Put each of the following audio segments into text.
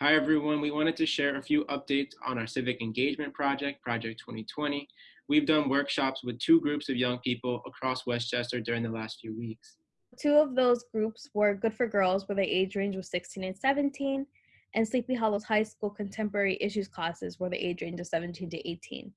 Hi, everyone. We wanted to share a few updates on our civic engagement project, Project 2020. We've done workshops with two groups of young people across Westchester during the last few weeks. Two of those groups were Good for Girls, where the age range was 16 and 17, and Sleepy Hollow's high school contemporary issues classes, where the age range was 17 to 18.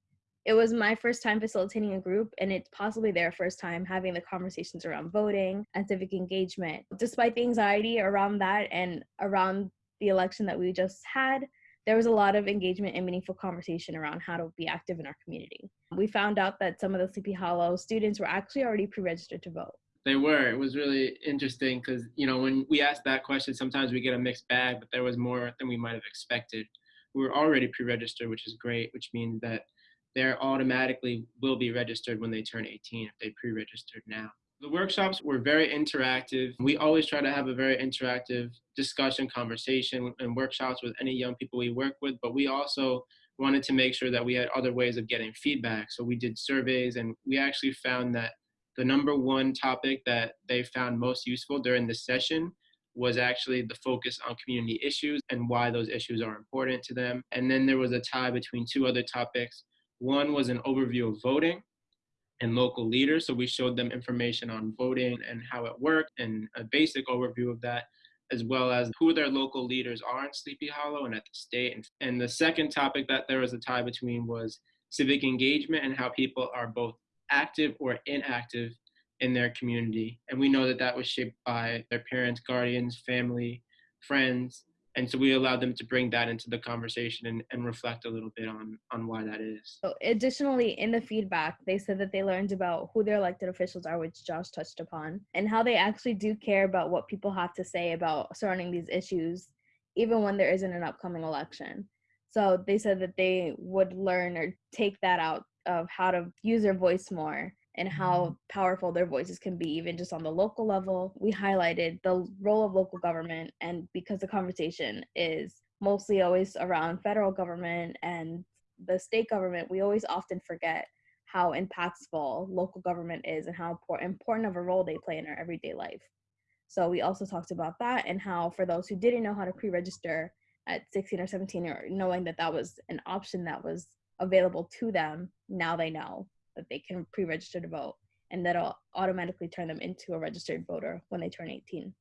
It was my first time facilitating a group, and it's possibly their first time having the conversations around voting and civic engagement. Despite the anxiety around that and around the election that we just had, there was a lot of engagement and meaningful conversation around how to be active in our community. We found out that some of the Sleepy Hollow students were actually already pre registered to vote. They were. It was really interesting because, you know, when we asked that question, sometimes we get a mixed bag, but there was more than we might have expected. We were already pre registered, which is great, which means that they're automatically will be registered when they turn 18 if they pre registered now. The workshops were very interactive. We always try to have a very interactive discussion, conversation, and workshops with any young people we work with, but we also wanted to make sure that we had other ways of getting feedback. So we did surveys, and we actually found that the number one topic that they found most useful during the session was actually the focus on community issues and why those issues are important to them. And then there was a tie between two other topics. One was an overview of voting, and local leaders. So we showed them information on voting and how it worked and a basic overview of that, as well as who their local leaders are in Sleepy Hollow and at the state. And the second topic that there was a tie between was civic engagement and how people are both active or inactive in their community. And we know that that was shaped by their parents, guardians, family, friends, and so we allowed them to bring that into the conversation and, and reflect a little bit on on why that is. So additionally in the feedback they said that they learned about who their elected officials are which josh touched upon and how they actually do care about what people have to say about surrounding these issues even when there isn't an upcoming election. So they said that they would learn or take that out of how to use their voice more and how powerful their voices can be, even just on the local level. We highlighted the role of local government, and because the conversation is mostly always around federal government and the state government, we always often forget how impactful local government is and how important of a role they play in our everyday life. So we also talked about that and how for those who didn't know how to pre-register at 16 or 17 or knowing that that was an option that was available to them, now they know that they can pre-register to vote and that'll automatically turn them into a registered voter when they turn 18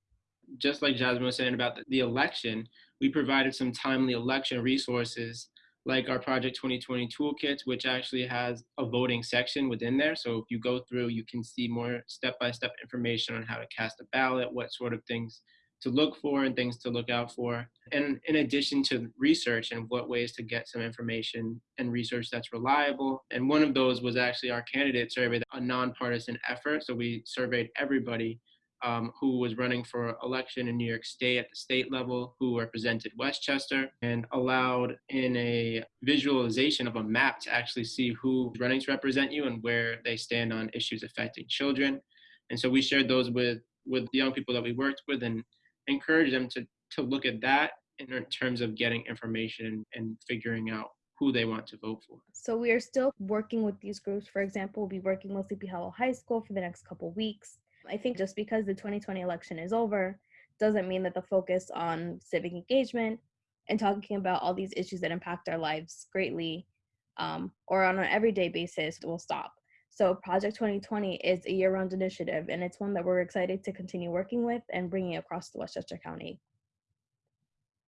just like jasmine was saying about the election we provided some timely election resources like our project 2020 toolkits which actually has a voting section within there. So if you go through you can see more step-by-step information on how to cast a ballot what sort of things to look for and things to look out for. And in addition to research and what ways to get some information and research that's reliable. And one of those was actually our candidate survey, a nonpartisan effort. So we surveyed everybody um, who was running for election in New York State at the state level, who represented Westchester, and allowed in a visualization of a map to actually see who's running to represent you and where they stand on issues affecting children. And so we shared those with with the young people that we worked with and encourage them to to look at that in terms of getting information and figuring out who they want to vote for. So we are still working with these groups. For example, we'll be working with Sleepy Hollow High School for the next couple weeks. I think just because the 2020 election is over doesn't mean that the focus on civic engagement and talking about all these issues that impact our lives greatly um, or on an everyday basis will stop. So Project 2020 is a year-round initiative, and it's one that we're excited to continue working with and bringing across the Westchester County.